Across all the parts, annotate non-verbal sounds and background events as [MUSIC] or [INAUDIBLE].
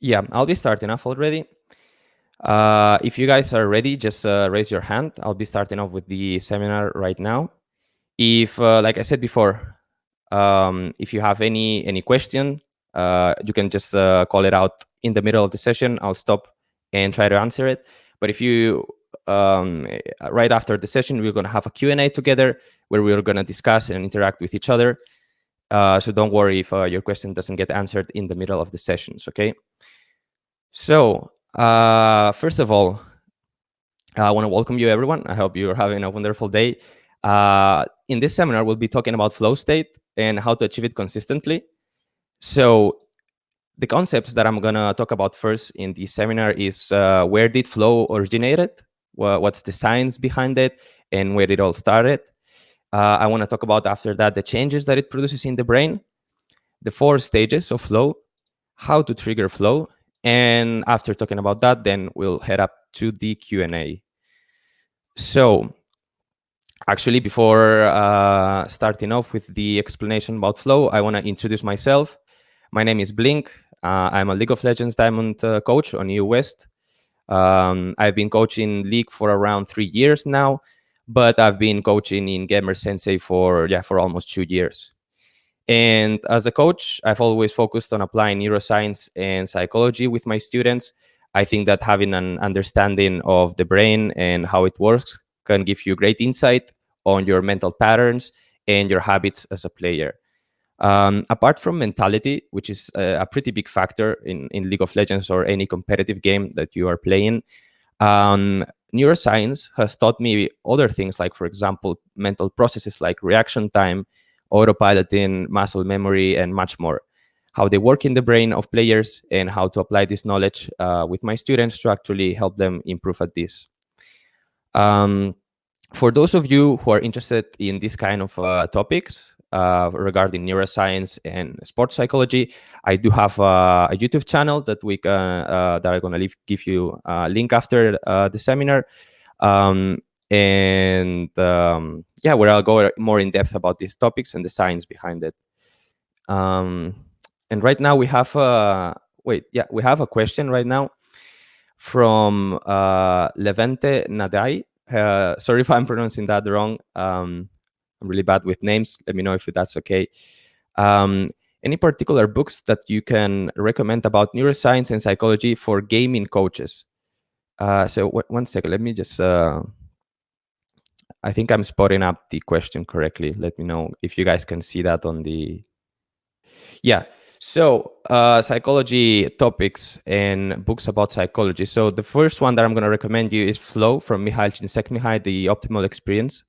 Yeah, I'll be starting off already. Uh, if you guys are ready, just uh, raise your hand. I'll be starting off with the seminar right now. If, uh, like I said before, um, if you have any any question, uh, you can just uh, call it out in the middle of the session. I'll stop and try to answer it. But if you, um, right after the session, we're going to have a Q&A together where we're going to discuss and interact with each other. Uh, so don't worry if your question doesn't get answered in the middle of the sessions, okay? So uh, first of all, I want to welcome you, everyone. I hope you're having a wonderful day. Uh, in this seminar, we'll be talking about flow state and how to achieve it consistently. So the concepts that I'm going to talk about first in the seminar is uh, where did flow originated? What's the science behind it? And where it all started? Uh, I want to talk about after that the changes that it produces in the brain, the four stages of flow, how to trigger flow, and after talking about that, then we'll head up to the Q&A. So actually, before uh, starting off with the explanation about flow, I want to introduce myself. My name is Blink. Uh, I'm a League of Legends Diamond uh, coach on EU West. Um, I've been coaching League for around three years now, but I've been coaching in Gamer Sensei for yeah for almost two years. And as a coach, I've always focused on applying neuroscience and psychology with my students. I think that having an understanding of the brain and how it works can give you great insight on your mental patterns and your habits as a player. Um, apart from mentality, which is a, a, pretty big factor in, in League of Legends or any competitive game that you are playing, um, neuroscience has taught me other things like, for example, mental processes like reaction time, autopiloting, muscle memory, and much more. How they work in the brain of players and how to apply this knowledge uh, with my students to actually help them improve at this. Um, for those of you who are interested in this kind of uh, topics uh, regarding neuroscience and sports psychology, I do have a YouTube channel that we uh, that I'm gonna give you a link after uh, the seminar. Um, and um, yeah, where I'll go more in depth about these topics and the science behind it. Um, and right now we have a wait, yeah, we have a question right now from uh, Levente Nadai. Uh, sorry if I'm pronouncing that wrong. Um, I'm really bad with names. Let me know if that's okay. Um, any particular books that you can recommend about neuroscience and psychology for gaming coaches? Uh, so one second, let me just uh, I think I'm spotting up the question correctly. Let me know if you guys can see that on the. Yeah. So uh, psychology topics and books about psychology. So the first one that I'm going to recommend you is Flow from Mihail Csikszentmihalyi, The Optimal Experience.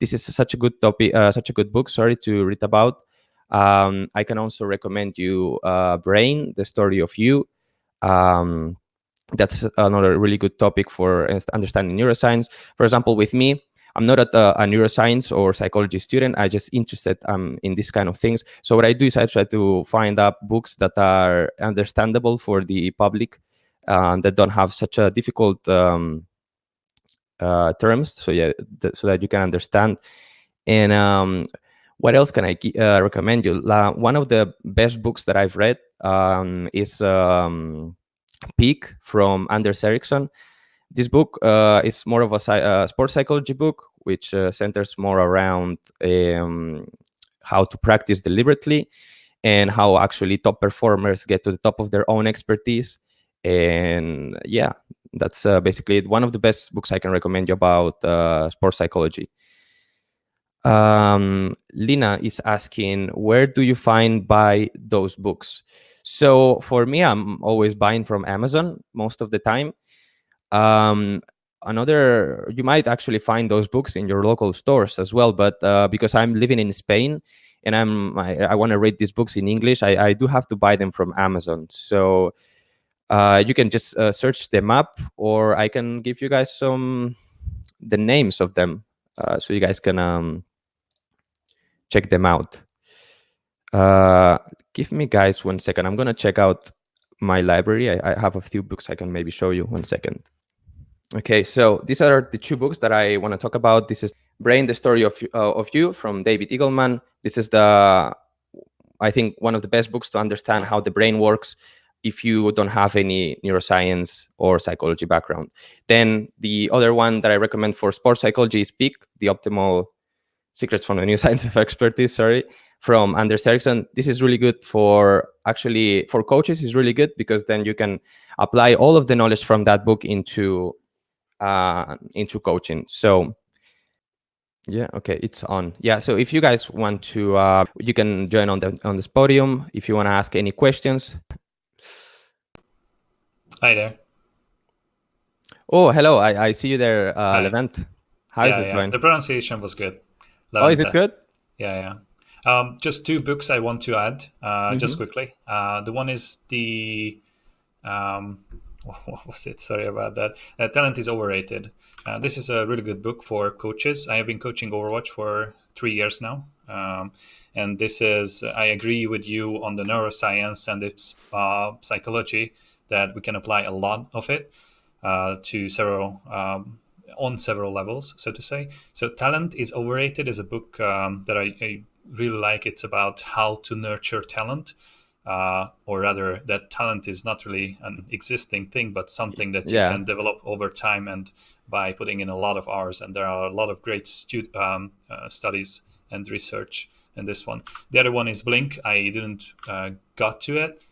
This is such a good topic, uh, such a good book. Sorry to read about. Um, I can also recommend you uh, Brain, The Story of You. Um, that's another really good topic for understanding neuroscience. For example, with me, I'm not a, a, neuroscience or psychology student. I just interested um, in this kind of things. So what I do is I try to find up books that are understandable for the public uh, that don't have such a difficult um, uh, terms. So yeah, th so that you can understand. And um, what else can I uh, recommend you? La one of the best books that I've read um, is um, Peak from Anders Ericsson this book uh, is more of a uh, sports psychology book, which uh, centers more around um, how to practice deliberately and how actually top performers get to the top of their own expertise. And yeah, that's uh, basically one of the best books I can recommend you about uh, sports psychology. Um, Lina is asking, where do you find buy those books? So for me, I'm always buying from Amazon most of the time. Um, another, you might actually find those books in your local stores as well. But uh, because I'm living in Spain and I'm I, I want to read these books in English, I, I do have to buy them from Amazon. So uh, you can just uh, search them up, or I can give you guys some the names of them, uh, so you guys can um, check them out. Uh, give me guys one second. I'm gonna check out my library. I, I have a few books I can maybe show you. One second. Okay, so these are the two books that I want to talk about. This is Brain, the Story of, uh, of You from David Eagleman. This is the, I think, one of the best books to understand how the brain works. If you don't have any neuroscience or psychology background. Then the other one that I recommend for sports psychology is Peak, the optimal secrets from the [LAUGHS] new science of expertise, sorry, from Anders Ericsson. This is really good for actually for coaches is really good because then you can apply all of the knowledge from that book into uh, into coaching. So yeah, okay, it's on. Yeah, so if you guys want to, uh, you can join on the on this podium. If you want to ask any questions, Hi there. Oh, hello. I, I see you there, uh, Levent. How yeah, is it yeah. going? The pronunciation was good. Oh, is it good? Yeah, yeah. Um, just two books I want to add, uh, just Mhm. quickly. Uh, the one is the um, [LAUGHS] what was it? Sorry about that. Uh, Talent is overrated. Uh, this is a really good book for coaches. I have been coaching Overwatch for three years now, um, and this is. I agree with you on the neuroscience and its uh, psychology that we can apply a lot of it uh, to several um, on several levels, so to say. So, Talent is Overrated is a book um, that I, I really like. It's about how to nurture talent, uh, or rather, that talent is not really an existing thing, but something that you Yeah. can develop over time and by putting in a lot of hours. And there are a lot of great stu- um, uh, studies and research in this one. The other one is Blink. I didn't uh, got to it,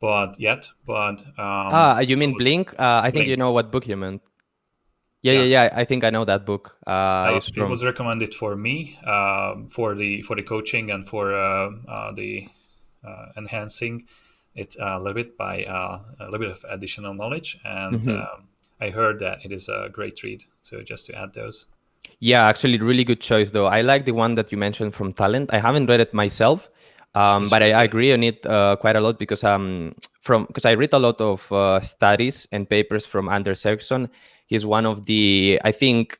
but yet, but um, ah, you mean was- Blink? Uh, I think you know what book you meant. Yeah, yeah, yeah. I think I know that book. Uh, Uh, it's it was recommended for me um, for the for the coaching and for uh, uh, the uh, enhancing it a little bit by uh, a little bit of additional knowledge and Mhm. um, I heard that it is a great read so just to add those Yeah, actually, really good choice though. I like the one that you mentioned from Talent. I haven't read it myself, um, but I, I agree on it uh, quite a lot because um from because I read a lot of uh, studies and papers from Anders Ericsson. He's one of the I think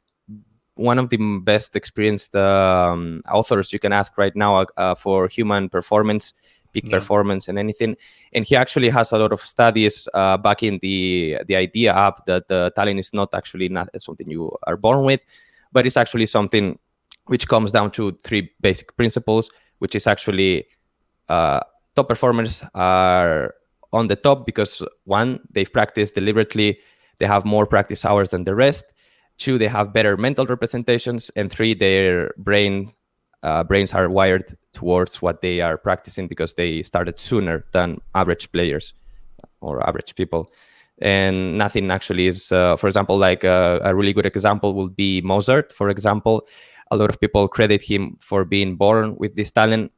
one of the best experienced um, authors you can ask right now uh, uh, for human performance, peak Yeah. performance, and anything. And he actually has a lot of studies uh, backing the the idea up that talent is not actually not something you are born with, but it's actually something which comes down to three basic principles, which is actually uh, top performers are on the top because one, they've practiced deliberately, they have more practice hours than the rest. Two, they have better mental representations, and three, their brain uh, brains are wired towards what they are practicing because they started sooner than average players or average people. And nothing actually is, uh, for example, like uh, a really good example would be Mozart. For example, a lot of people credit him for being born with this talent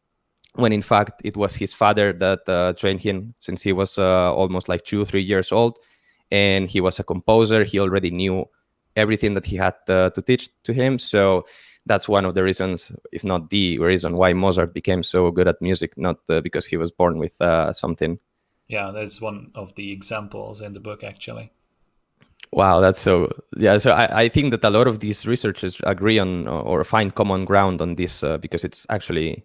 when in fact it was his father that uh, trained him since he was uh, almost like two three years old. And he was a composer. He already knew everything that he had uh, to teach to him. So that's one of the reasons if not the reason why mozart became so good at music not uh, because he was born with uh, something. Yeah that's one of the examples in the book actually. Wow that's so yeah so I, I think that a lot of these researchers agree on or find common ground on this uh, because it's actually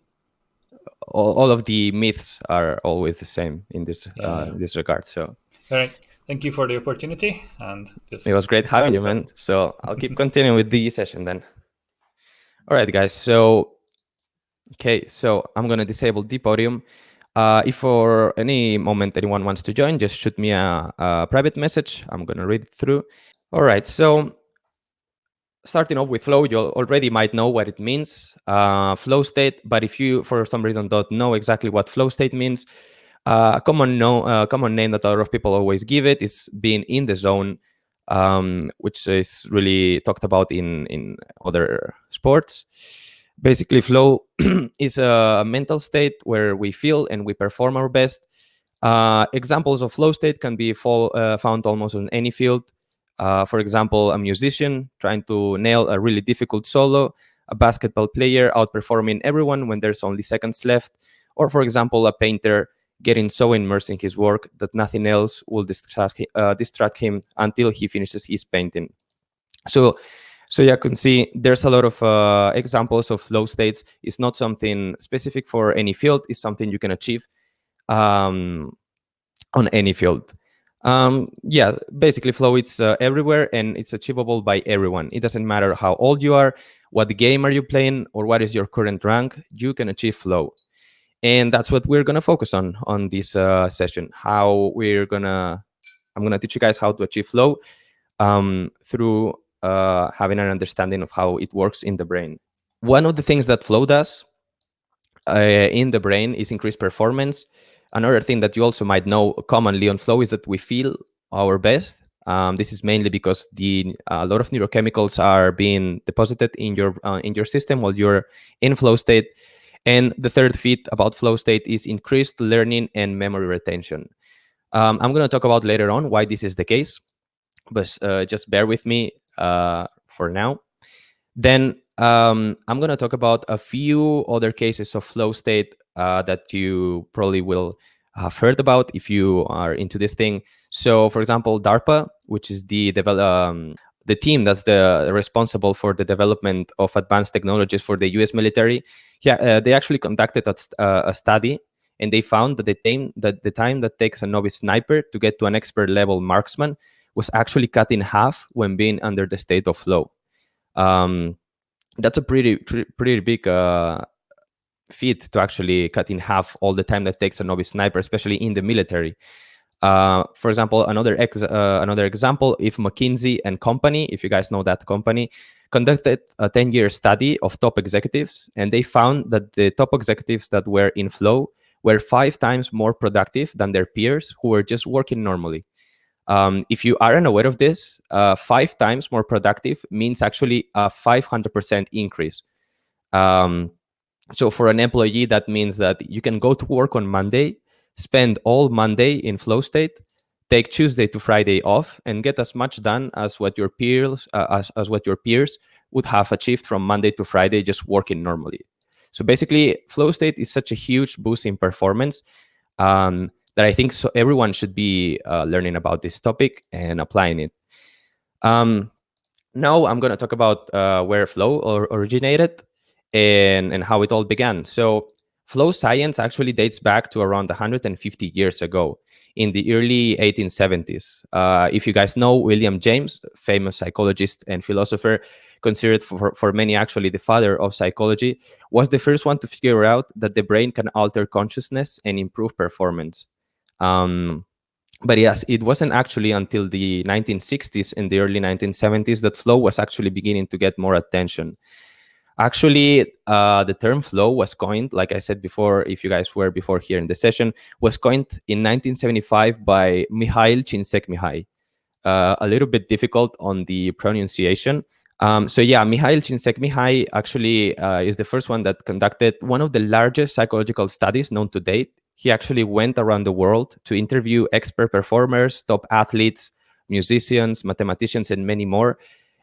all, all of the myths are always the same in this Yeah, uh, in this regard so. All right. Thank you for the opportunity and just it was great having you man. So i'll keep continuing with the session then. All right guys. So okay. So i'm going to disable the podium. Uh, if for any moment anyone wants to join just shoot me a, a private message. I'm going to read it through. All right. So starting off with flow you already might know what it means uh, flow state but if you for some reason don't know exactly what flow state means uh, a common no, uh, common name that a lot of people always give it is being in the zone um, which is really talked about in in other sports. Basically flow [CLEARS THROAT] is a mental state where we feel and we perform our best. Uh, examples of flow state can be fall, uh, found almost on any field uh, for example, a musician trying to nail a really difficult solo, a basketball player outperforming everyone when there's only seconds left, or for example, a painter getting so immersed in his work that nothing else will distract, uh, distract him until he finishes his painting. So, so you can see there's a lot of uh, examples of flow states. It's not something specific for any field. It's something you can achieve um, on any field. Um, yeah, basically, flow it's uh, everywhere and it's achievable by everyone. It doesn't matter how old you are, what game are you playing, or what is your current rank. You can achieve flow. and that's what we're going to focus on on this uh, session how we're going to i'm going to teach you guys how to achieve flow um, through uh, having an understanding of how it works in the brain one of the things that flow does uh, in the brain is increased performance another thing that you also might know commonly on flow is that we feel our best um, this is mainly because the a lot of neurochemicals are being deposited in your uh, in your system while you're in flow state and the third feat about flow state is increased learning and memory retention. Um, I'm going to talk about later on why this is the case, but uh, just bear with me uh, for now. Then um, I'm going to talk about a few other cases of flow state uh, that you probably will have heard about if you are into this thing. So, for example, DARPA, which is the um, the team that's the responsible for the development of advanced technologies for the U.S. military, yeah, uh, they actually conducted a, uh, a, study, and they found that the time that the time that takes a novice sniper to get to an expert level marksman was actually cut in half when being under the state of flow. Um, that's a pretty pretty big uh, feat to actually cut in half all the time that takes a novice sniper, especially in the military. Uh, for example, another ex uh, another example, if McKinsey and Company, if you guys know that company, conducted a 10-year study of top executives, and they found that the top executives that were in flow were five times more productive than their peers who were just working normally. Um, if you aren't aware of this, uh, five times more productive means actually a 500% increase. Um, so for an employee, that means that you can go to work on Monday spend all Monday in flow state, take Tuesday to Friday off, and get as much done as what your peers uh, as, as what your peers would have achieved from Monday to Friday just working normally. So basically, flow state is such a huge boost in performance um, that I think so everyone should be uh, learning about this topic and applying it. Um, now I'm going to talk about uh, where flow or originated and, and how it all began. So Flow science actually dates back to around 150 years ago in the early 1870s. Uh, if you guys know William James, famous psychologist and philosopher, considered for, for many actually the father of psychology, was the first one to figure out that the brain can alter consciousness and improve performance. Um, but yes, it wasn't actually until the 1960s and the early 1970s that flow was actually beginning to get more attention. Actually, uh, the term flow was coined, like I said before, if you guys were before here in the session, was coined in 1975 by Mihail Csikszentmihalyi. Uh, a little bit difficult on the pronunciation. Um, so yeah, Mihail Csikszentmihalyi actually uh, is the first one that conducted one of the largest psychological studies known to date. He actually went around the world to interview expert performers, top athletes, musicians, mathematicians, and many more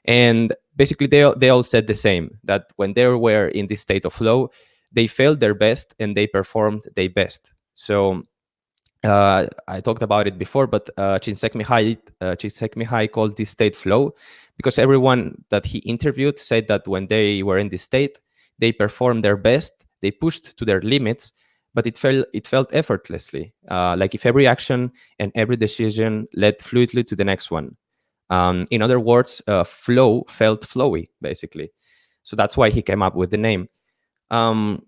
and basically, they, they all said the same, that when they were in this state of flow, they felt their best and they performed their best. So uh, I talked about it before, but uh, Csikszentmihalyi, uh, Csikszentmihalyi called this state flow because everyone that he interviewed said that when they were in this state, they performed their best, they pushed to their limits, but it felt it felt effortlessly, uh, like if every action and every decision led fluidly to the next one. Um, in other words, uh, flow felt flowy, basically. So that's why he came up with the name. Um,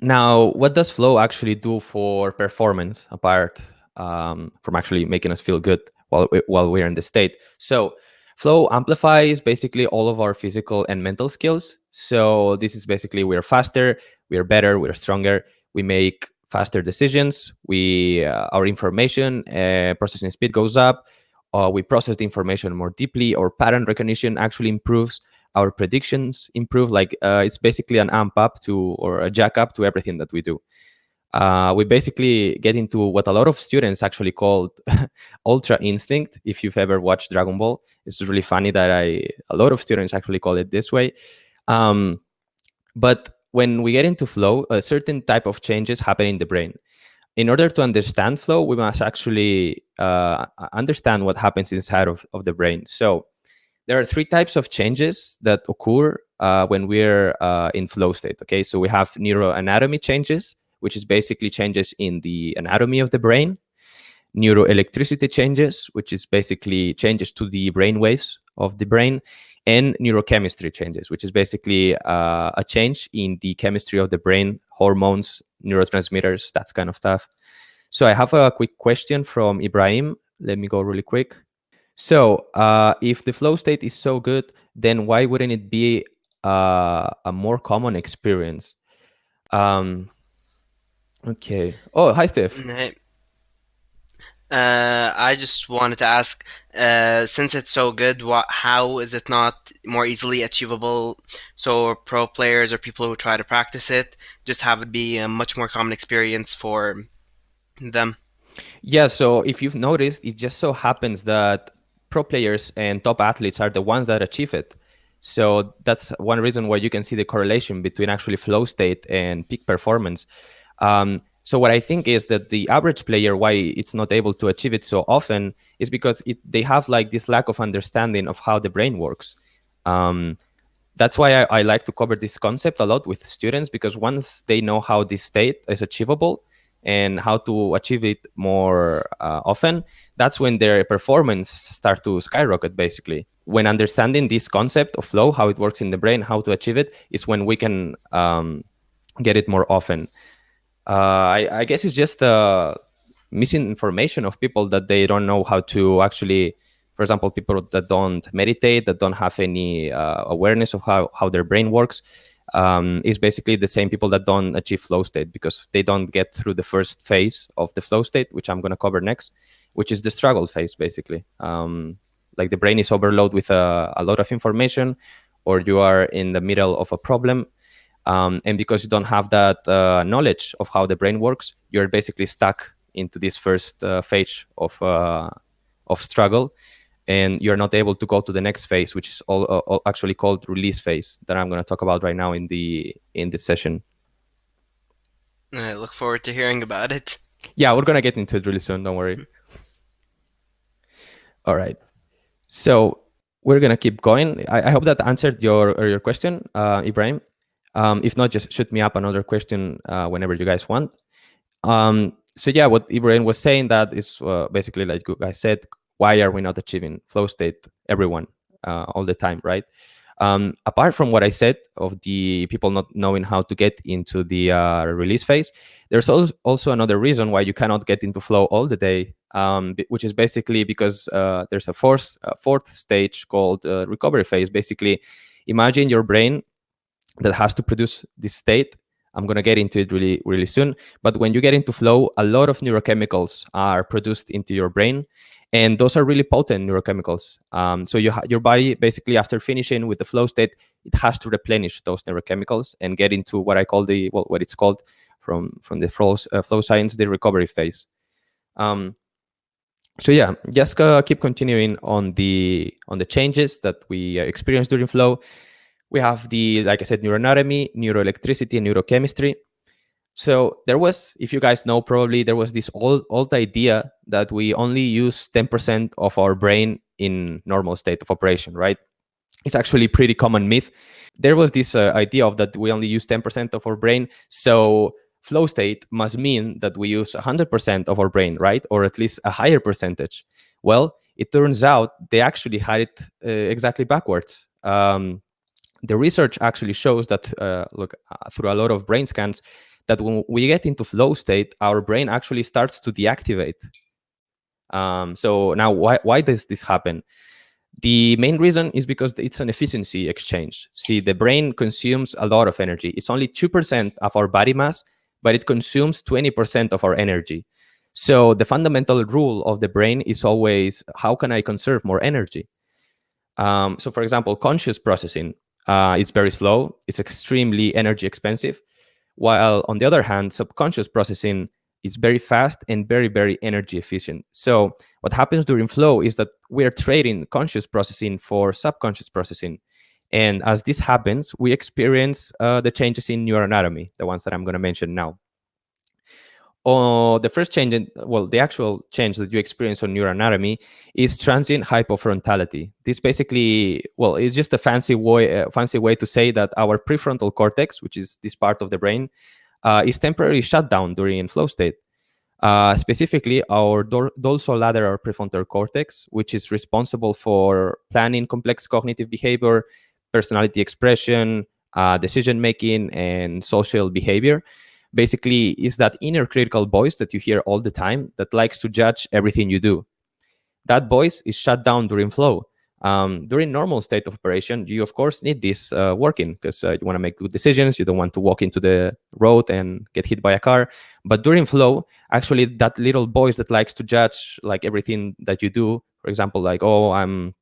now, what does flow actually do for performance, apart um, from actually making us feel good while, we, while we're in the state? So flow amplifies basically all of our physical and mental skills. So this is basically we're faster, we're better, we're stronger, we make faster decisions, we uh, our information uh, processing speed goes up, uh, we process the information more deeply. Or pattern recognition actually improves. Our predictions improve. Like uh, it's basically an amp up to or a jack up to everything that we do. Uh, we basically get into what a lot of students actually called [LAUGHS] ultra instinct if you've ever watched dragon ball. It's really funny that i a lot of students actually call it this way. Um, but when we get into flow a certain type of changes happen in the brain in order to understand flow, we must actually uh, understand what happens inside of, of the brain. So there are three types of changes that occur uh, when we're uh, in flow state. Okay, so we have neuroanatomy changes, which is basically changes in the anatomy of the brain. Neuroelectricity changes, which is basically changes to the brain waves of the brain. And neurochemistry changes, which is basically uh, a change in the chemistry of the brain, hormones, neurotransmitters, that kind of stuff. So I have a quick question from Ibrahim. Let me go really quick. So uh, if the flow state is so good, then why wouldn't it be uh, a more common experience? Um, okay. Oh, hi, Steph. Hey. Uh, I just wanted to ask, uh, since it's so good, what, how is it not more easily achievable? So pro players or people who try to practice it just have it be a much more common experience for them. Yeah. So if you've noticed, it just so happens that pro players and top athletes are the ones that achieve it. So that's one reason why you can see the correlation between actually flow state and peak performance. Um, so what I think is that the average player, why it's not able to achieve it so often, is because it, they have like this lack of understanding of how the brain works. Um, that's why I, I, like to cover this concept a lot with students because once they know how this state is achievable and how to achieve it more uh, often, that's when their performance start to skyrocket. Basically, when understanding this concept of flow, how it works in the brain, how to achieve it, is when we can um, get it more often. Uh, I, I, guess it's just uh, missing information of people that they don't know how to actually, for example, people that don't meditate, that don't have any uh, awareness of how, how their brain works, um, is basically the same people that don't achieve flow state because they don't get through the first phase of the flow state, which I'm going to cover next, which is the struggle phase, basically. Um, like the brain is overloaded with a, a lot of information, or you are in the middle of a problem um, and because you don't have that uh, knowledge of how the brain works, you're basically stuck into this first uh, phase of uh, of struggle, and you're not able to go to the next phase, which is all, all actually called release phase that I'm going to talk about right now in the in this session. I look forward to hearing about it. Yeah, we're gonna get into it really soon. Don't worry. All right. So we're gonna keep going. I, I hope that answered your your question, uh, Ibrahim. Um, if not, just shoot me up another question uh, whenever you guys want. Um, so yeah, what Ibrahim was saying that is uh, basically like guys said, why are we not achieving flow state, everyone, uh, all the time, right? Um, apart from what I said of the people not knowing how to get into the uh, release phase, there's also another reason why you cannot get into flow all the day, um, which is basically because uh, there's a fourth, fourth stage called uh, recovery phase. Basically, imagine your brain that has to produce this state. I'm going to get into it really, really soon. But when you get into flow, a lot of neurochemicals are produced into your brain. And those are really potent neurochemicals. Um, so you your body, basically, after finishing with the flow state, it has to replenish those neurochemicals and get into what I call the, well, what it's called from, from the flow, uh, flow science, the recovery phase. Um, so yeah, just uh, keep continuing on the on the changes that we uh, experience during flow we have the, like I said, neuroanatomy, neuroelectricity, neurochemistry. So there was, if you guys know, probably there was this old old idea that we only use 10% of our brain in normal state of operation, right? It's actually pretty common myth. There was this uh, idea of that we only use 10% of our brain. So flow state must mean that we use 100% of our brain, right? Or at least a higher percentage. Well, it turns out they actually had it uh, exactly backwards. Um, the research actually shows that, uh, look, uh, through a lot of brain scans, that when we get into flow state, our brain actually starts to deactivate. Um, so now, why, why does this happen? The main reason is because it's an efficiency exchange. See, the brain consumes a lot of energy. It's only 2% of our body mass, but it consumes 20% of our energy. So the fundamental rule of the brain is always, how can I conserve more energy? Um, so for example, conscious processing, uh, it's very slow. It's extremely energy expensive. While on the other hand, subconscious processing is very fast and very, very energy efficient. So what happens during flow is that we're trading conscious processing for subconscious processing. And as this happens, we experience uh, the changes in neuroanatomy, the ones that I'm going to mention now. Oh, the first change, in, well, the actual change that you experience on neuroanatomy is transient hypofrontality. This basically, well, it's just a fancy way, uh, fancy way to say that our prefrontal cortex, which is this part of the brain, uh, is temporarily shut down during flow state. Uh, specifically, our dorsolateral prefrontal cortex, which is responsible for planning complex cognitive behavior, personality expression, uh, decision making, and social behavior. Basically, is that inner critical voice that you hear all the time that likes to judge everything you do. That voice is shut down during flow. Um, during normal state of operation, you of course need this uh, working because uh, you want to make good decisions. You don't want to walk into the road and get hit by a car. But during flow, actually, that little voice that likes to judge like everything that you do, for example, like oh, I'm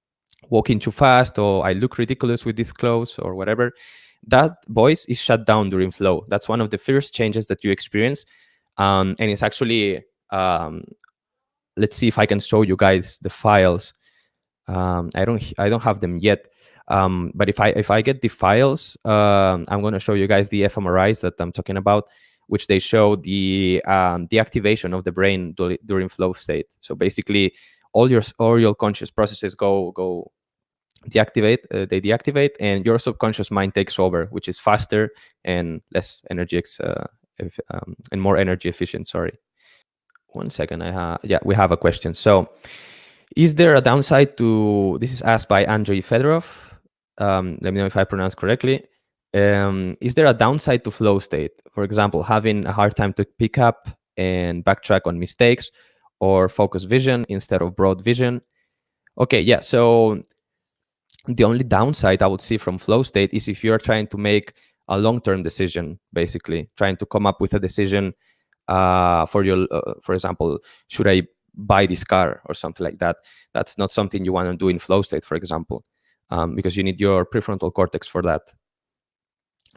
walking too fast, or I look ridiculous with these clothes, or whatever. That voice is shut down during flow. That's one of the first changes that you experience, um, and it's actually um, let's see if I can show you guys the files. Um, I don't I don't have them yet. Um, but if I if I get the files, um, I'm going to show you guys the fMRIs that I'm talking about, which they show the um, the activation of the brain during flow state. So basically, all your all your conscious processes go go deactivate. Uh, they deactivate, and your subconscious mind takes over, which is faster and less energy uh, if, um, and more energy efficient. Sorry one second. I have yeah, we have a question. So, is there a downside to this? Is asked by Andrei Fedorov. Um, let me know if I pronounce correctly. Um, is there a downside to flow state? For example, having a hard time to pick up and backtrack on mistakes, or focus vision instead of broad vision. Okay, yeah. So the only downside I would see from flow state is if you're trying to make a long-term decision, basically trying to come up with a decision uh, for your, uh, for example, should I buy this car or something like that? That's not something you want to do in flow state, for example, um, because you need your prefrontal cortex for that.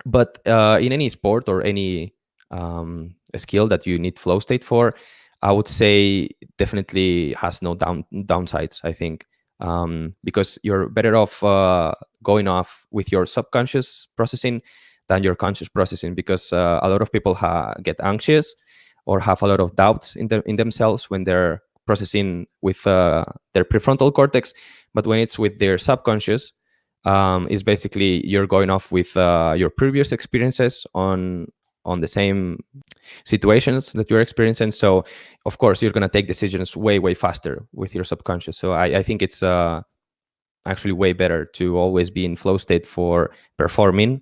But uh, in any sport or any um, skill that you need flow state for, I would say definitely has no down downsides. I think um, because you're better off uh, going off with your subconscious processing than your conscious processing because uh, a lot of people get anxious or have a lot of doubts in, the, in themselves when they're processing with uh, their prefrontal cortex. But when it's with their subconscious, um, is basically you're going off with uh, your previous experiences on on the same situations that you're experiencing. So of course you're gonna take decisions way way faster with your subconscious. So I, I think it's uh, actually way better to always be in flow state for performing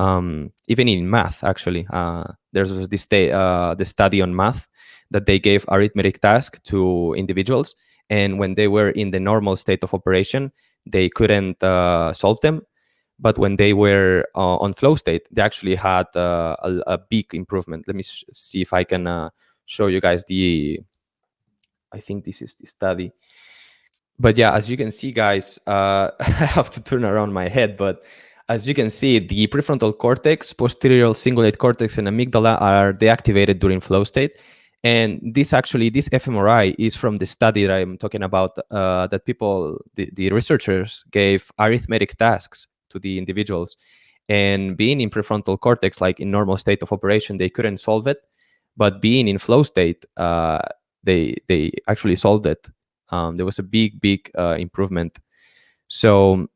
um, even in math, actually. Uh, there's this uh, the study on math that they gave arithmetic task to individuals. And when they were in the normal state of operation, they couldn't uh, solve them. But when they were uh, on flow state, they actually had uh, a, a, big improvement. Let me see if I can uh, show you guys the, I think this is the study. But yeah, as you can see, guys, [LAUGHS] I have to turn around my head, but as you can see, the prefrontal cortex, posterior cingulate cortex, and amygdala are deactivated during flow state. And this actually, this fMRI is from the study that I'm talking about, uh, that people, the, the researchers gave arithmetic tasks to the individuals. And being in prefrontal cortex, like in normal state of operation, they couldn't solve it. But being in flow state, uh, they they actually solved it. Um, there was a big, big uh, improvement. So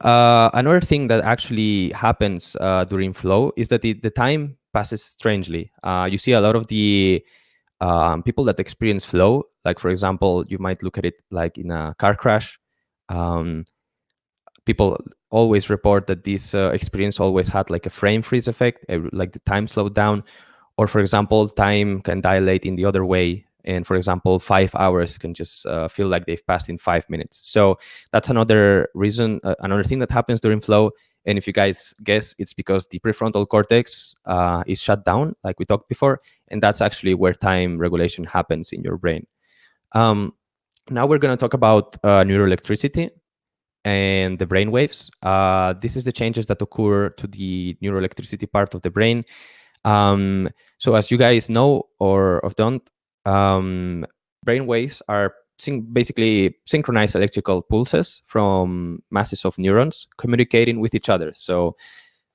uh, another thing that actually happens uh, during flow is that the, the time passes strangely. Uh, you see a lot of the um, people that experience flow, like for example, you might look at it like in a car crash. Um, people always report that this uh, experience always had like a frame freeze effect, like the time slowed down. Or for example, time can dilate in the other way and for example five hours can just uh, feel like they've passed in five minutes. So that's another reason uh, another thing that happens during flow and if you guys guess it's because the prefrontal cortex uh, is shut down like we talked before and that's actually where time regulation happens in your brain. Um, now we're going to talk about uh, neuroelectricity and the brain waves uh, this is the changes that occur to the neuroelectricity part of the brain um, so as you guys know or, or don't um, brain waves are basically synchronized electrical pulses from masses of neurons communicating with each other. So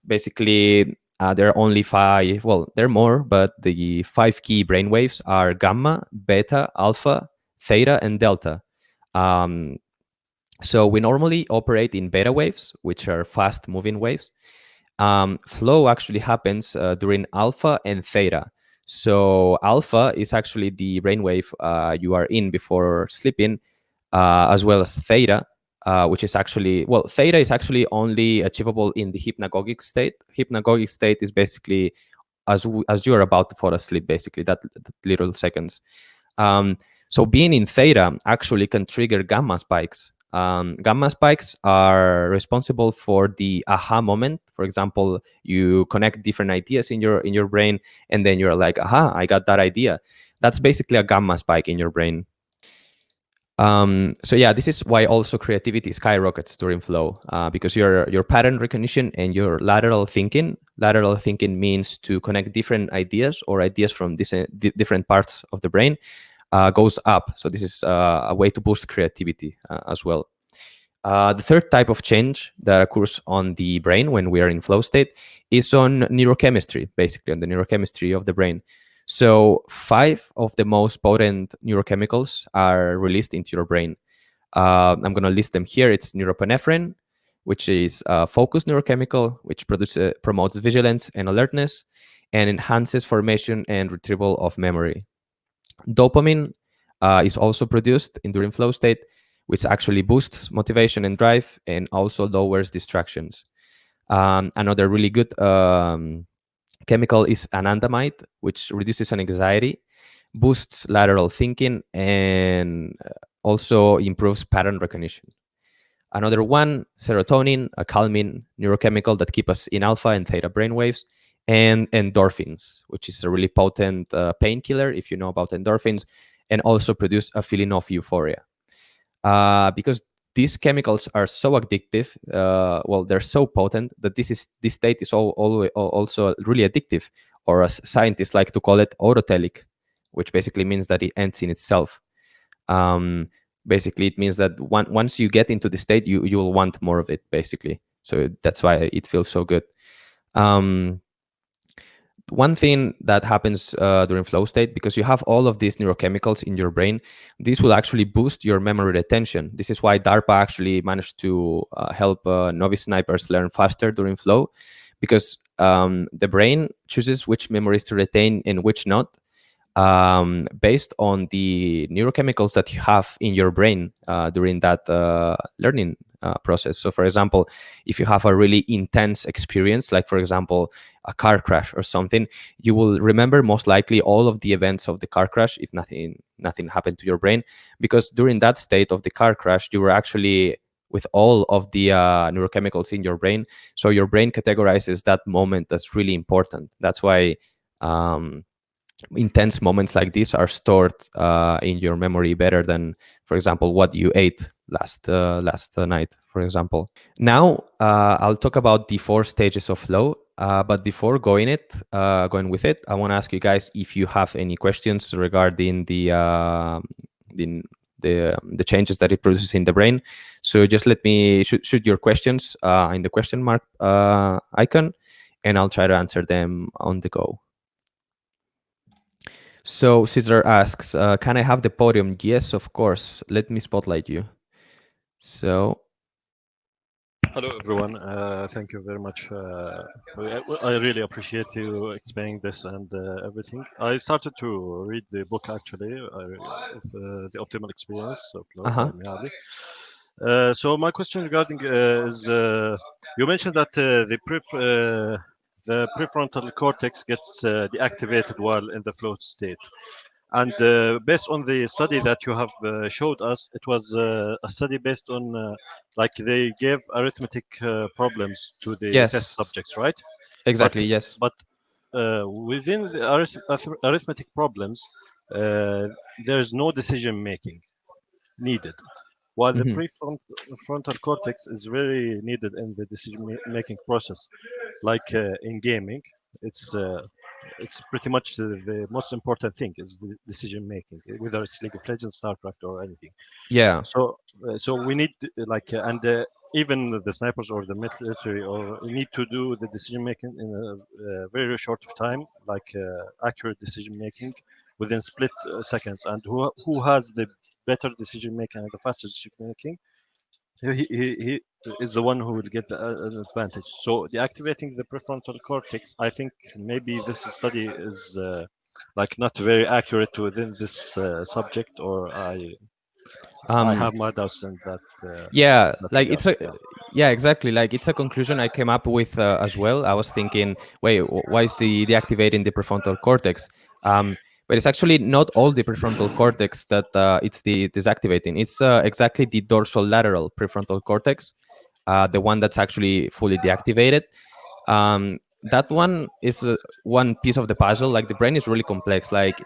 basically, uh, there are only five, well, there are more, but the five key brain waves are gamma, beta, alpha, theta, and delta. Um, so we normally operate in beta waves, which are fast moving waves. Um, flow actually happens uh, during alpha and theta. So alpha is actually the brainwave uh, you are in before sleeping, uh, as well as theta, uh, which is actually well, theta is actually only achievable in the hypnagogic state. Hypnagogic state is basically as as you are about to fall asleep, basically that, that little seconds. Um, so being in theta actually can trigger gamma spikes. Um, gamma spikes are responsible for the aha moment. For example, you connect different ideas in your in your brain, and then you're like, "Aha! I got that idea." That's basically a gamma spike in your brain. Um, so yeah, this is why also creativity skyrockets during flow uh, because your your pattern recognition and your lateral thinking. Lateral thinking means to connect different ideas or ideas from different parts of the brain uh, goes up. So this is uh, a way to boost creativity uh, as well. Uh, the third type of change that occurs on the brain when we are in flow state is on neurochemistry, basically on the neurochemistry of the brain. So five of the most potent neurochemicals are released into your brain. Uh, I'm going to list them here. It's norepinephrine, which is a focus neurochemical, which produces, promotes vigilance and alertness and enhances formation and retrieval of memory. Dopamine uh, is also produced in during flow state, which actually boosts motivation and drive and also lowers distractions. Um, another really good um, chemical is anandamide, which reduces anxiety, boosts lateral thinking, and uh, also improves pattern recognition. Another one, serotonin, a calming neurochemical that keeps us in alpha and theta brainwaves, and endorphins, which is a really potent uh, painkiller, if you know about endorphins, and also produce a feeling of euphoria. Uh, because these chemicals are so addictive. Uh, well, they're so potent that this is this state is all, all, also really addictive, or as scientists like to call it, autotelic, which basically means that it ends in itself. Um, basically, it means that one, once you get into the state, you you will want more of it. Basically, so that's why it feels so good. Um, one thing that happens uh, during flow state, because you have all of these neurochemicals in your brain, this will actually boost your memory retention. This is why DARPA actually managed to uh, help uh, novice snipers learn faster during flow, because um, the brain chooses which memories to retain and which not, um, based on the neurochemicals that you have in your brain uh, during that uh, learning uh, process. So, for example, if you have a really intense experience, like for example, a car crash or something, you will remember most likely all of the events of the car crash if nothing nothing happened to your brain, because during that state of the car crash, you were actually with all of the uh, neurochemicals in your brain. So your brain categorizes that moment as really important. That's why um, intense moments like this are stored uh, in your memory better than, for example, what you ate last uh, last night, for example. Now uh, I'll talk about the four stages of flow. Uh, but before going it, uh, going with it, I want to ask you guys if you have any questions regarding the uh, the the, the changes that it produces in the brain. So just let me shoot, shoot your questions in the question mark icon, and I'll try to answer them on the go. So Caesar asks, uh, can I have the podium? Yes, of course. Let me spotlight you. So. Hello, everyone. Uh, thank you very much. Uh, I really appreciate you explaining this and uh, everything. I started to read the book actually uh, of uh, the optimal experience of -huh. Uh, so my question regarding is you mentioned that the pref the prefrontal cortex gets uh, deactivated while in the float state. And uh, based on the study that you have uh, showed us, it was uh, a study based on, uh, like they gave arithmetic uh, problems to the yes. test subjects, right? Exactly, but, yes. But within the arith arithmetic problems, there is no decision making needed while the mm-hmm. prefrontal cortex is very needed in the decision making process like uh, in gaming it's uh, it's pretty much the, the, most important thing is the decision making whether it's league of legends starcraft or anything. Yeah. So uh, so we need like uh, and uh, even the snipers or the military or need to do the decision making in a, very short of time like uh, accurate decision making within split seconds. And who who has the better decision making and the faster decision making, he, he, he is the one who will get the, uh, an advantage. So deactivating the prefrontal cortex, I think maybe this study is uh, like not very accurate within this uh, subject, or I I Um, have my doubts in that. Uh, yeah that like it's a yeah. yeah exactly like it's a conclusion i came up with uh, as well i was thinking wait why is the deactivating the prefrontal cortex um but it's actually not all the prefrontal cortex that uh, it's the deactivating it's uh, exactly the dorsal lateral prefrontal cortex uh, the one that's actually fully deactivated um that one is uh, one piece of the puzzle like the brain is really complex like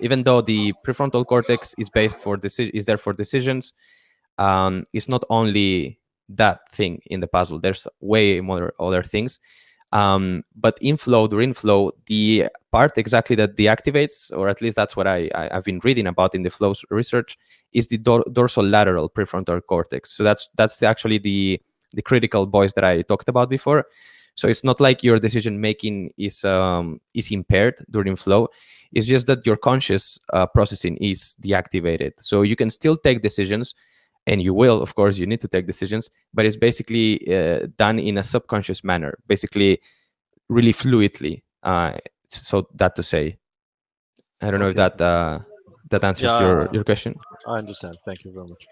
even though the prefrontal cortex is based for deci- is there for decisions um, it's not only that thing in the puzzle. There's way more other things. Um, but inflow during flow, the part exactly that deactivates, or at least that's what I, I have been reading about in the flow research, is the dor- dorsolateral prefrontal cortex. So that's that's actually the the critical voice that I talked about before. So it's not like your decision making is um, is impaired during flow. It's just that your conscious uh, processing is deactivated. So you can still take decisions, and you will of course you need to take decisions but it's basically uh, done in a subconscious manner basically really fluidly uh, so that to say i don't know if that uh, that answers Yeah. your your question I understand. Thank you very much.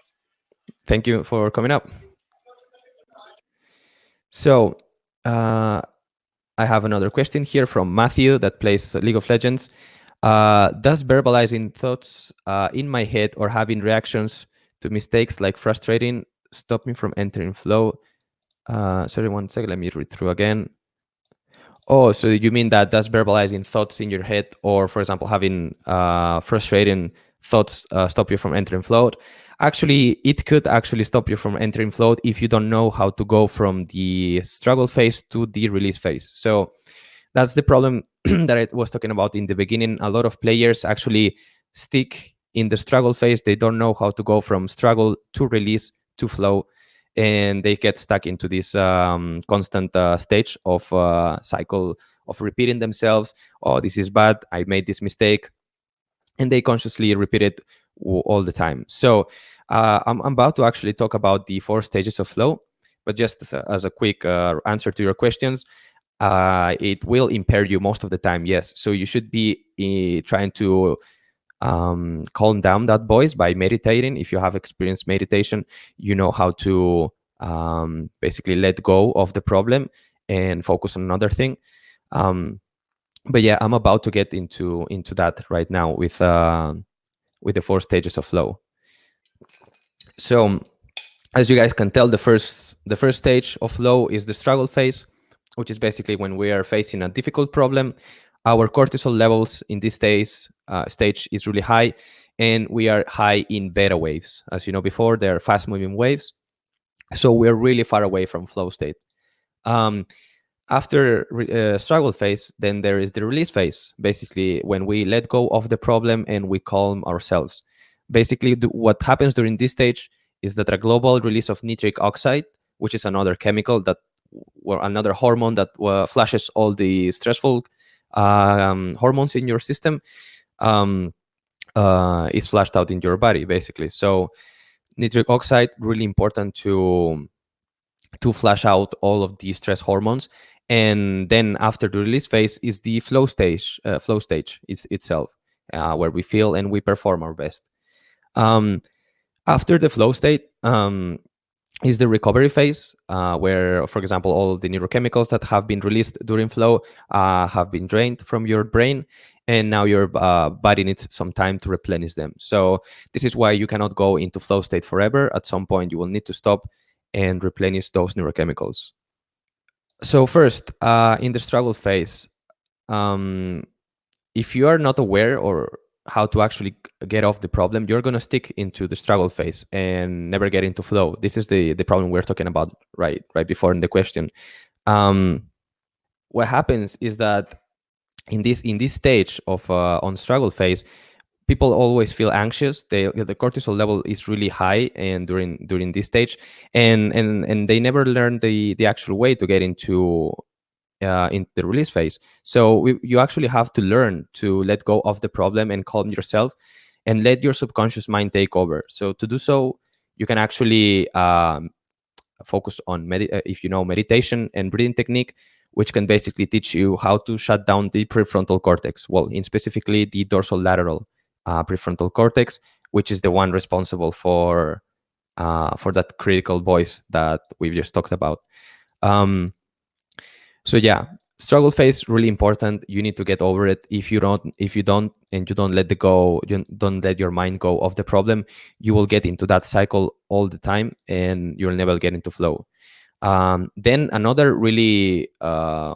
thank you for coming up so uh, i have another question here from matthew that plays league of legends uh, does verbalizing thoughts uh, in my head or having reactions to mistakes like frustrating stop me from entering flow. Uh, sorry one second let me read through again. Oh so you mean that that's verbalizing thoughts in your head or for example having uh, frustrating thoughts uh, stop you from entering float? Actually it could actually stop you from entering float if you don't know how to go from the struggle phase to the release phase. So that's the problem [CLEARS THROAT] that I was talking about in the beginning. A lot of players actually stick in the struggle phase. They don't know how to go from struggle to release to flow, and they get stuck into this um, constant uh, stage of uh, cycle of repeating themselves. Oh, this is bad. I made this mistake, and they consciously repeat it all the time. So uh, I'm, I'm about to actually talk about the four stages of flow, but just as a, as a quick uh, answer to your questions, uh, it will impair you most of the time. Yes, so you should be uh, trying to um, calm down that voice by meditating. If you have experienced meditation, you know how to um, basically let go of the problem and focus on another thing. Um, but yeah, I'm about to get into into that right now with uh, with the four stages of flow. So, as you guys can tell, the first the first stage of flow is the struggle phase, which is basically when we are facing a difficult problem. Our cortisol levels in this stage uh, stage is really high, and we are high in beta waves. As you know before, they're fast moving waves, so we're really far away from flow state. Um, after uh, struggle phase then there is the release phase basically when we let go of the problem and we calm ourselves basically what happens during this stage is that a global release of nitric oxide which is another chemical that or another hormone that uh, flashes all the stressful um, hormones in your system um, uh, is flushed out in your body basically. So nitric oxide really important to to flash out all of the stress hormones. And then after the release phase is the flow stage uh, flow stage is itself uh, where we feel and we perform our best. Um, after the flow state um, is the recovery phase uh, where for example all the neurochemicals that have been released during flow uh, have been drained from your brain and now your uh, body needs some time to replenish them. So this is why you cannot go into flow state forever. At some point you will need to stop and replenish those neurochemicals. So first uh, in the struggle phase um, if you are not aware or how to actually get off the problem you're going to stick into the struggle phase and never get into flow. This is the the problem we're talking about right right before in the question. Um, what happens is that in this in this stage of uh, on struggle phase people always feel anxious. They the cortisol level is really high and during during this stage and and and they never learn the the actual way to get into uh, in the release phase so we, you actually have to learn to let go of the problem and calm yourself and let your subconscious mind take over so to do so you can actually um, focus on uh, if you know meditation and breathing technique which can basically teach you how to shut down the prefrontal cortex. Well, in specifically the dorsal lateral uh, prefrontal cortex, which is the one responsible for uh, for that critical voice that we've just talked about. Um, so yeah, struggle phase really important. You need to get over it. If you don't, if you don't, and you don't let the go, you don't let your mind go of the problem, you will get into that cycle all the time, and you'll never get into flow. Um, then another really uh,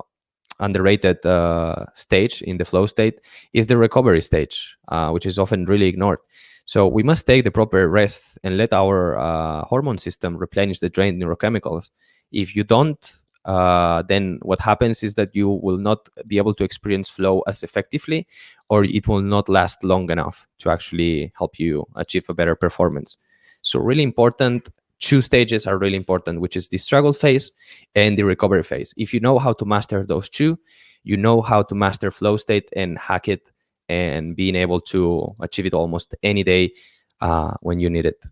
underrated uh, stage in the flow state is the recovery stage, uh, which is often really ignored. So we must take the proper rest and let our uh, hormone system replenish the drained neurochemicals. If you don't, uh, then what happens is that you will not be able to experience flow as effectively, or it will not last long enough to actually help you achieve a better performance. So really important two stages are really important, which is the struggle phase and the recovery phase. If you know how to master those two, you know how to master flow state and hack it and being able to achieve it almost any day uh, when you need it.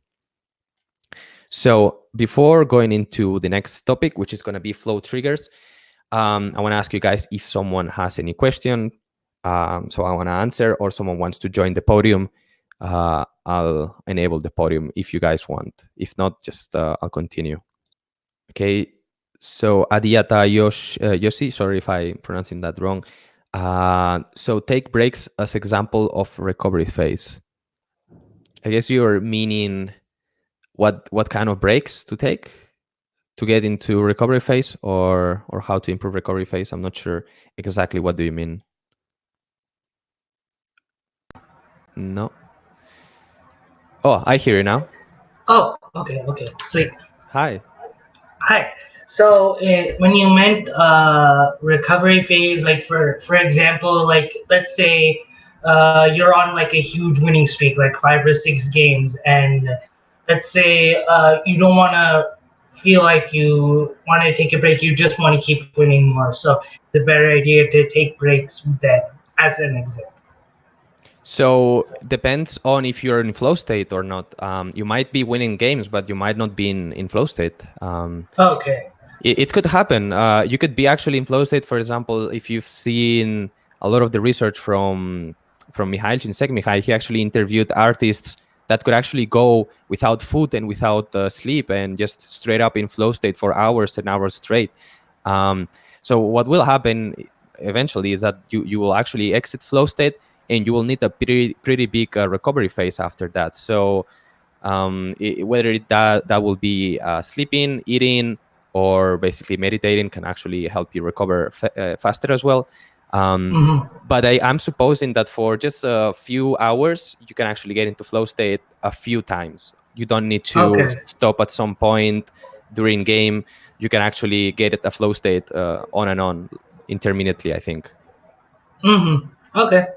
So before going into the next topic, which is going to be flow triggers, um, I want to ask you guys if someone has any question. Um, so I want to answer or someone wants to join the podium. Uh, I'll enable the podium if you guys want. If not, just uh, I'll continue. Okay, so Adiata Yosh, uh, Yoshi, sorry if I'm pronouncing that wrong. Uh, so take breaks as example of recovery phase. I guess you're meaning what what kind of breaks to take to get into recovery phase or or how to improve recovery phase. I'm not sure exactly what do you mean. No. Oh, I hear you now. Oh, okay, okay, sweet. Hi. Hi. So uh, when you meant uh, recovery phase, like for for example, like let's say uh, you're on like a huge winning streak, like five or six games, and let's say uh, you don't want to feel like you want to take a break, you just want to keep winning more. So it's a better idea to take breaks then, as an example. So depends on if you're in flow state or not. Um, you might be winning games, but you might not be in, in flow state. Um, okay. It, it could happen. Uh, you could be actually in flow state, for example, if you've seen a lot of the research from from Mikhail Csikszentmihalyi, he actually interviewed artists that could actually go without food and without uh, sleep and just straight up in flow state for hours and hours straight. Um, so what will happen eventually is that you, you will actually exit flow state and you will need a pretty pretty big uh, recovery phase after that. So um, it, whether it, that that will be uh, sleeping, eating, or basically meditating can actually help you recover uh, faster as well. Um, mm-hmm. But I, am supposing that for just a few hours, you can actually get into flow state a few times. You don't need to okay. stop at some point during game. You can actually get it a flow state uh, on and on intermittently. I think. Mm-hmm. Okay.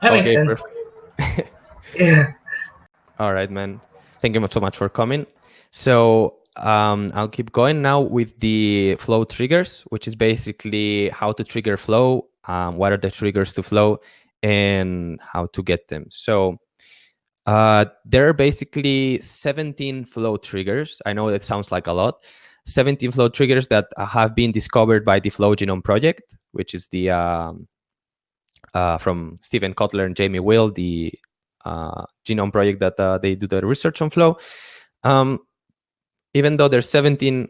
That okay, makes sense. [LAUGHS] yeah. All right, man. Thank you so much for coming. So um, I'll keep going now with the flow triggers, which is basically how to trigger flow, um, what are the triggers to flow, and how to get them. So uh, there are basically 17 flow triggers. I know that sounds like a lot. 17 flow triggers that have been discovered by the Flow Genome Project, which is the um, uh, from Steven Kotler and Jamie Wheal, the uh, genome project that uh, they do the research on flow. Um, even though there's 17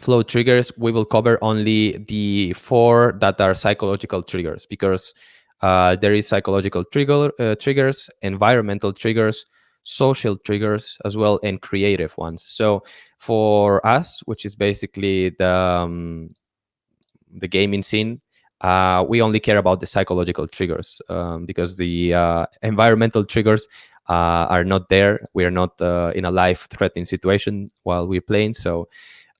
flow triggers, we will cover only the four that are psychological triggers because uh, there is psychological trigger uh, triggers, environmental triggers, social triggers as well, and creative ones. So for us, which is basically the um, the gaming scene, uh, we only care about the psychological triggers um, because the uh, environmental triggers are not there. We are not uh, in a life-threatening situation while we're playing, so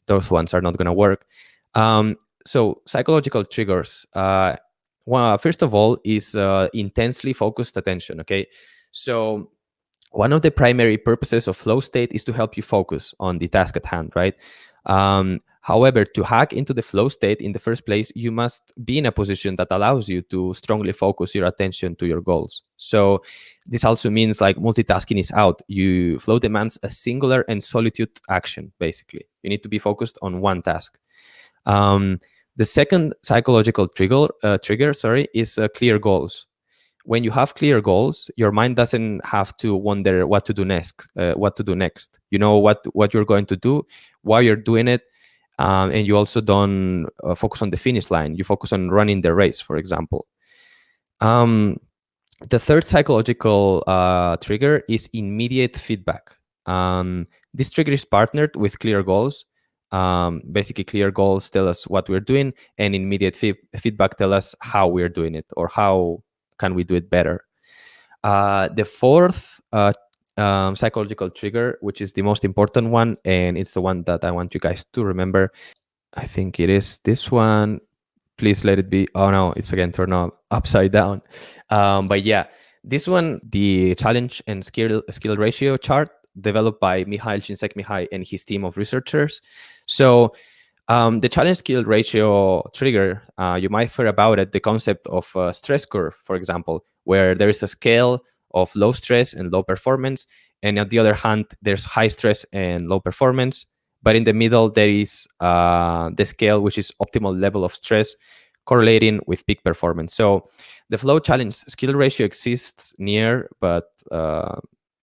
those ones are not going to work. Um, so psychological triggers. Uh, well, first of all, is uh, intensely focused attention. Okay, so one of the primary purposes of flow state is to help you focus on the task at hand, right? Um, However, to hack into the flow state in the first place, you must be in a position that allows you to strongly focus your attention to your goals. So this also means like multitasking is out. You flow demands a singular and solitude action, basically. You need to be focused on one task. Um, The second psychological trigger, uh, trigger, sorry, is uh, clear goals. When you have clear goals, your mind doesn't have to wonder what to do next. Uh, what to do next? You know what what you're going to do, why you're doing it, um, and you also don't uh, focus on the finish line. You focus on running the race, for example. Um, the third psychological uh, trigger is immediate feedback. Um, this trigger is partnered with clear goals um, basically clear goals tell us what we're doing and immediate feedback tell us how we're doing it or how can we do it better uh, the fourth uh, um, psychological trigger which is the most important one and it's the one that i want you guys to remember. I think it is this one. Please let it be oh no it's again turned up upside down. Um, but yeah this one the challenge and skill skill ratio chart developed by Mihail Csikszentmihalyi and his team of researchers. So um, the challenge skill ratio trigger, uh, you might hear about it, the concept of stress curve, for example, where there is a scale of low stress and low performance. And on the other hand, there's high stress and low performance. But in the middle, there is uh, the scale, which is optimal level of stress correlating with peak performance. So the flow challenge skill ratio exists near, but uh,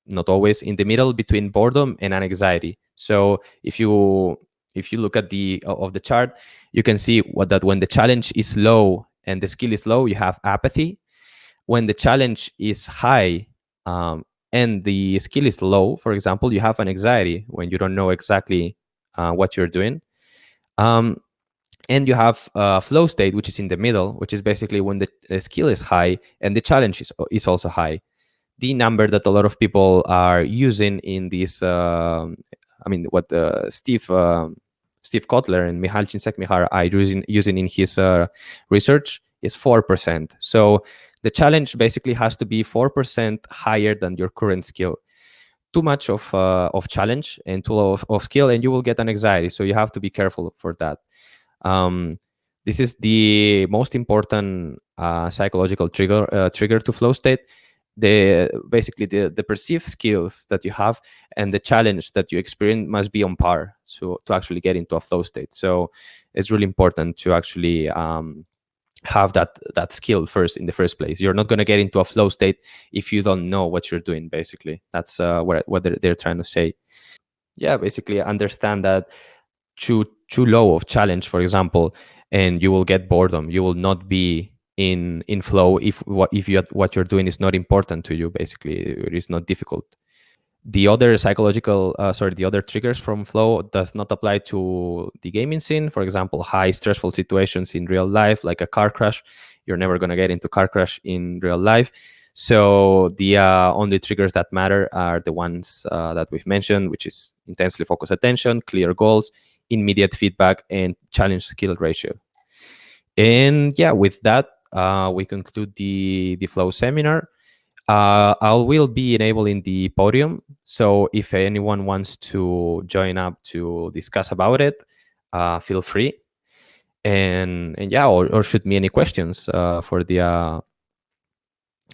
not always in the middle between boredom and anxiety so if you if you look at the of the chart you can see what that when the challenge is low and the skill is low you have apathy when the challenge is high um, and the skill is low for example you have an anxiety when you don't know exactly uh, what you're doing um, and you have a flow state which is in the middle which is basically when the, skill is high and the challenge is, is also high the number that a lot of people are using in this. Uh, I mean, what uh, Steve uh, Steve Kotler and Mihail Csikszentmihalyi are using using in his uh, research is four percent. So the challenge basically has to be four percent higher than your current skill. Too much of uh, of challenge and too low of, of, skill, and you will get an anxiety. So you have to be careful for that. Um, this is the most important uh, psychological trigger trigger to flow state the basically the, the perceived skills that you have and the challenge that you experience must be on par so to actually get into a flow state so it's really important to actually um, have that that skill first in the first place. You're not going to get into a flow state if you don't know what you're doing basically. That's uh, what, what they're, they're trying to say. Yeah basically understand that too too low of challenge for example and you will get boredom. You will not be in in flow if what if you what you're doing is not important to you basically. It is not difficult the other psychological uh, sorry the other triggers from flow does not apply to the gaming scene. For example high stressful situations in real life like a car crash. You're never going to get into car crash in real life. So the uh, only triggers that matter are the ones uh, that we've mentioned which is intensely focused attention clear goals immediate feedback and challenge skill ratio. And yeah with that uh, we conclude the, the Flow seminar. Uh, I will be enabling the podium. So if anyone wants to join up to discuss about it, uh, feel free. And, and yeah, or, or shoot me any questions uh, for the uh,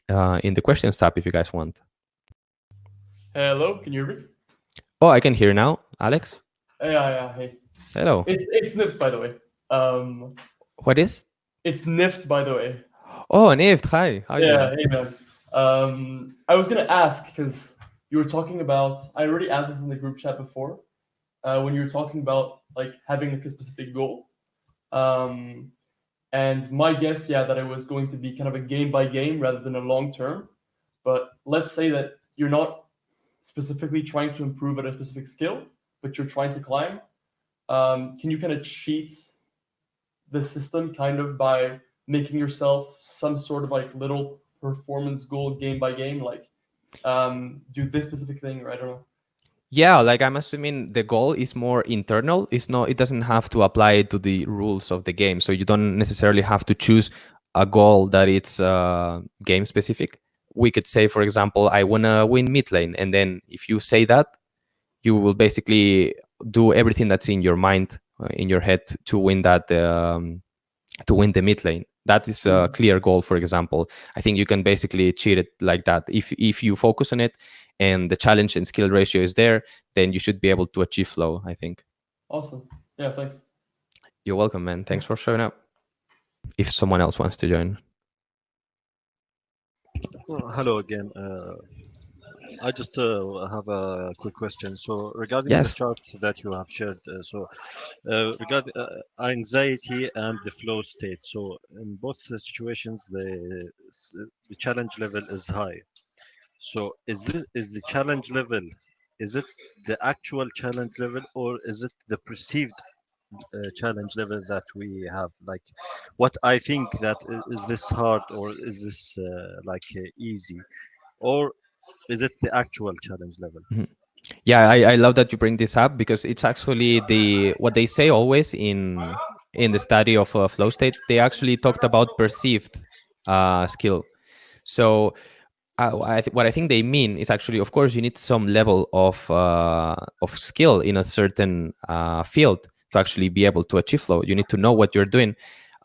uh, in the questions tab if you guys want. Hello, can you hear me? Oh, I can hear now, Alex. Yeah, yeah, hey. Hello. It's it's Nift, by the way. Um, what is? It's Nift, by the way. Oh, Nift. Hi. How yeah, hey man. Um, I was gonna ask because you were talking about. I already asked this in the group chat before. Uh, when you were talking about like having like a specific goal. Um, and my guess, yeah, that it was going to be kind of a game by game rather than a long term. But let's say that you're not specifically trying to improve at a specific skill, but you're trying to climb. Um, can you kind of cheat the system kind of by making yourself some sort of like little performance goal game by game, like um, do this specific thing, or I don't know. Yeah, like I'm assuming the goal is more internal. It's not. It doesn't have to apply to the rules of the game. So you don't necessarily have to choose a goal that it's uh, game specific. We could say, for example, I wanna win mid lane, and then if you say that, you will basically do everything that's in your mind, uh, in your head, to win that um, to win the mid lane. That is a mm-hmm. clear goal, for example. I think you can basically cheat it like that. If if you focus on it and the challenge and skill ratio is there, then you should be able to achieve flow, I think. Awesome. Yeah, thanks. You're welcome, man. Thanks for showing up. If someone else wants to join. Uh, hello again. Uh, I just uh, have a quick question. So regarding Yes. the chart that you have shared, uh, so uh, regarding uh, anxiety and the flow state. So in both the situations, the the challenge level is high. So is this is the challenge level? Is it the actual challenge level, or is it the perceived uh, challenge level that we have? Like, what I think that is, is this hard, or is this uh, like uh, easy, or is it the actual challenge level? Yeah, I, I love that you bring this up because it's actually the what they say always in in the study of uh, flow state. They actually talked about perceived uh, skill. So uh, I th- what I think they mean is actually, of course, you need some level of uh, of skill in a certain uh, field to actually be able to achieve flow. You need to know what you're doing.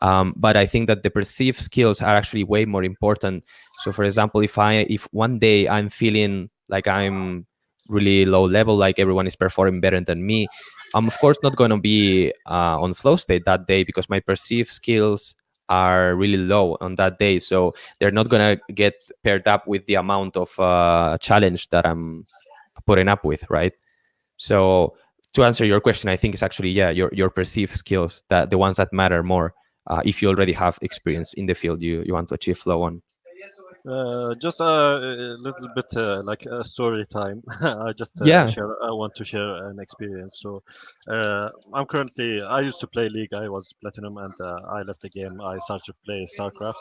Um, but I think that the perceived skills are actually way more important. So, for example, if I if one day I'm feeling like I'm really low level, like everyone is performing better than me, I'm of course not going to be uh, on flow state that day because my perceived skills are really low on that day. So they're not going to get paired up with the amount of uh, challenge that I'm putting up with, right? So to answer your question, I think it's actually yeah your your perceived skills that the ones that matter more. Uh, if you already have experience in the field you you want to achieve flow on. Uh, just a, a little bit uh, like a story time. [LAUGHS] I just uh, Yeah. share. I want to share an experience. So, uh, I'm currently. I used to play League. I was platinum, and uh, I left the game. I started to play StarCraft.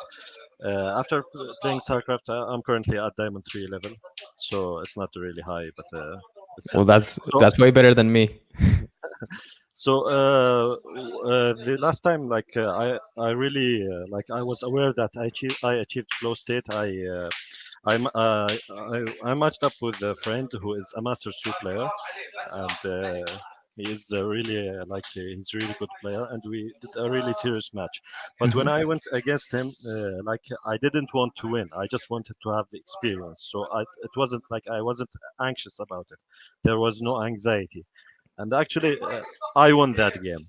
Uh, after playing StarCraft, I'm currently at Diamond Three level. So it's not really high, but uh, it's Well, that's So- that's way better than me. [LAUGHS] so uh, uh, the last time like uh, i i really uh, like i was aware that i achieved i achieved flow state i uh, I'm, uh, I, I matched up with a friend who is a Master 2 player, and uh, he is uh, really uh, like uh, he's a really good player, and we did a really serious match. But when I went against him, uh, like I didn't want to win. I just wanted to have the experience. So I, it wasn't like I wasn't anxious about it. There was no anxiety, and actually uh, I won that game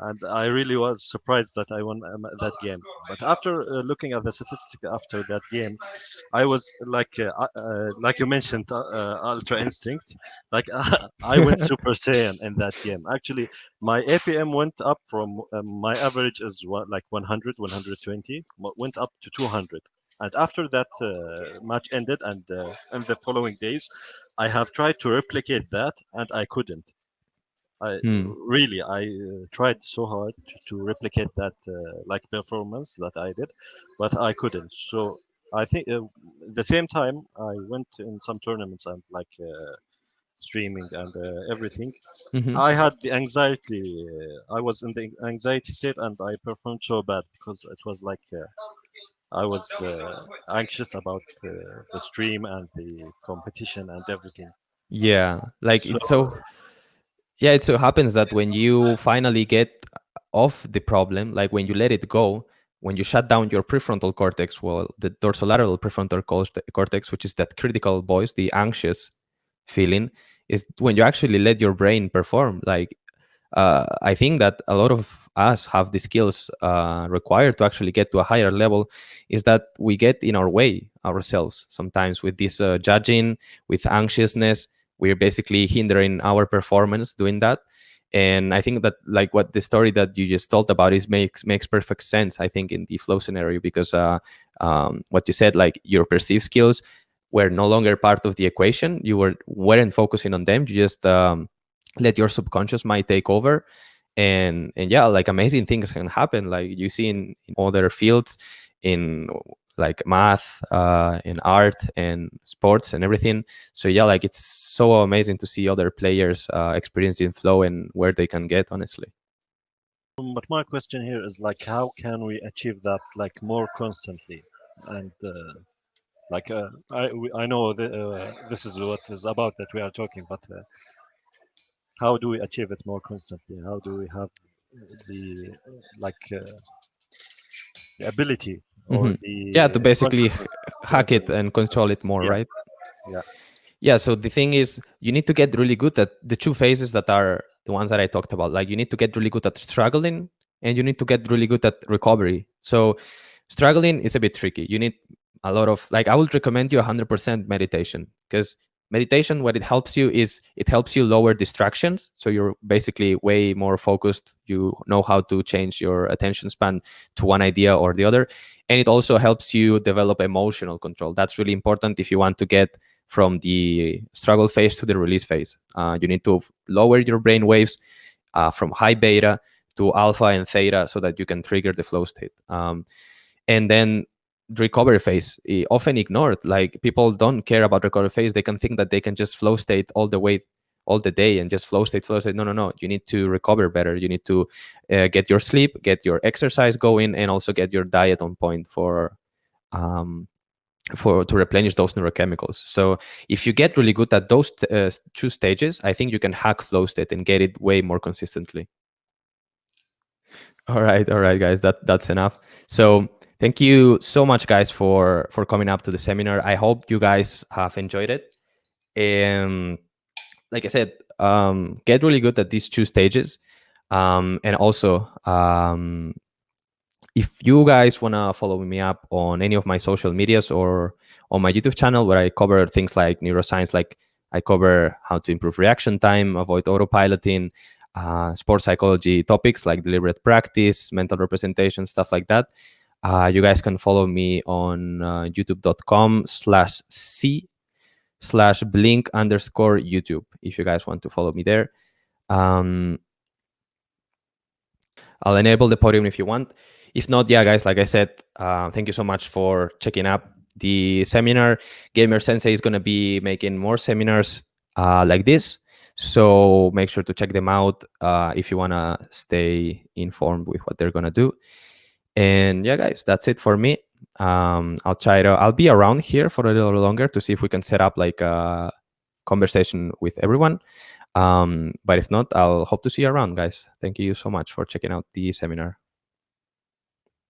and I really was surprised that I won um, that game. But after uh, looking at the statistics after that game, I was like, uh, uh, like you mentioned, uh, uh, Ultra Instinct. Like [LAUGHS] I went [LAUGHS] Super Saiyan in that game. Actually, my APM went up from um, my average is what, like 100, 120, went up to 200. And after that uh, match ended, and uh, in the following days, I have tried to replicate that, and I couldn't. I Hmm. really I uh, tried so hard to, to replicate that uh, like performance that I did, but I couldn't. So I think uh, the same time I went in some tournaments and like uh, streaming and uh, everything. Mhm. I had the anxiety. Uh, I was in the anxiety state and I performed so bad because it was like uh, I was uh, anxious about uh, the stream and the competition and everything. Yeah, like it's so. Yeah, it so happens that when you finally get off the problem, like when you let it go, when you shut down your prefrontal cortex, well, the dorsolateral prefrontal cortex, which is that critical voice, the anxious feeling, is when you actually let your brain perform. Like, uh, I think that a lot of us have the skills uh, required to actually get to a higher level. Is that we get in our way ourselves sometimes with this uh, judging, with anxiousness. We're basically hindering our performance doing that. And i think that like what the story that you just told about is makes makes perfect sense i think in the flow scenario because uh um what you said like your perceived skills were no longer part of the equation. You were weren't focusing on them. You just um let your subconscious mind take over. And and yeah like amazing things can happen. Like you see in, in other fields in like math uh in art and sports and everything so yeah like it's so amazing to see other players uh, experiencing flow and where they can get honestly But my question here is like, how can we achieve that like more constantly? And uh, like, uh, I I know uh, this is what is about that we are talking, but uh, how do we achieve it more constantly? How do we have the like uh, the ability or Mhm. the yeah to basically [LAUGHS] hack it and control it more Yeah. right Yeah. yeah so the thing is you need to get really good at the two phases that are the ones that i talked about like you need to get really good at struggling and you need to get really good at recovery. So struggling is a bit tricky. You need a lot of like I would recommend you 100% meditation because meditation what it helps you is it helps you lower distractions. So you're basically way more focused. You know how to change your attention span to one idea or the other. And it also helps you develop emotional control. That's really important if you want to get from the struggle phase to the release phase. Uh, you need to lower your brain waves uh, from high beta to alpha and theta so that you can trigger the flow state. Um, and then recovery phase eh, often ignored. Like people don't care about recovery phase. They can think that they can just flow state all the way all the day and just flow state flow state. No no no. You need to recover better. You need to uh, get your sleep get your exercise going and also get your diet on point for um for to replenish those neurochemicals. So if you get really good at those uh, two stages i think you can hack flow state and get it way more consistently. All right all right guys. That that's enough. So Thank you so much, guys, for for coming up to the seminar. I hope you guys have enjoyed it. And like I said, um, get really good at these two stages. Um, and also, um, if you guys want to follow me up on any of my social medias or on my YouTube channel, where I cover things like neuroscience, like I cover how to improve reaction time, avoid autopiloting, uh, sports psychology topics like deliberate practice, mental representation, stuff like that. Uh, you guys can follow me on uh, youtube.com slash c slash blink underscore YouTube if you guys want to follow me there. Um, I'll enable the podium if you want. If not, yeah, guys, like I said, uh, thank you so much for checking up the seminar. Gamer Sensei is going to be making more seminars uh, like this. So make sure to check them out uh, if you want to stay informed with what they're going to do. And yeah, guys, that's it for me. Um, I'll try to, I'll be around here for a little longer to see if we can set up like a conversation with everyone. Um, but if not, I'll hope to see you around, guys. Thank you so much for checking out the seminar.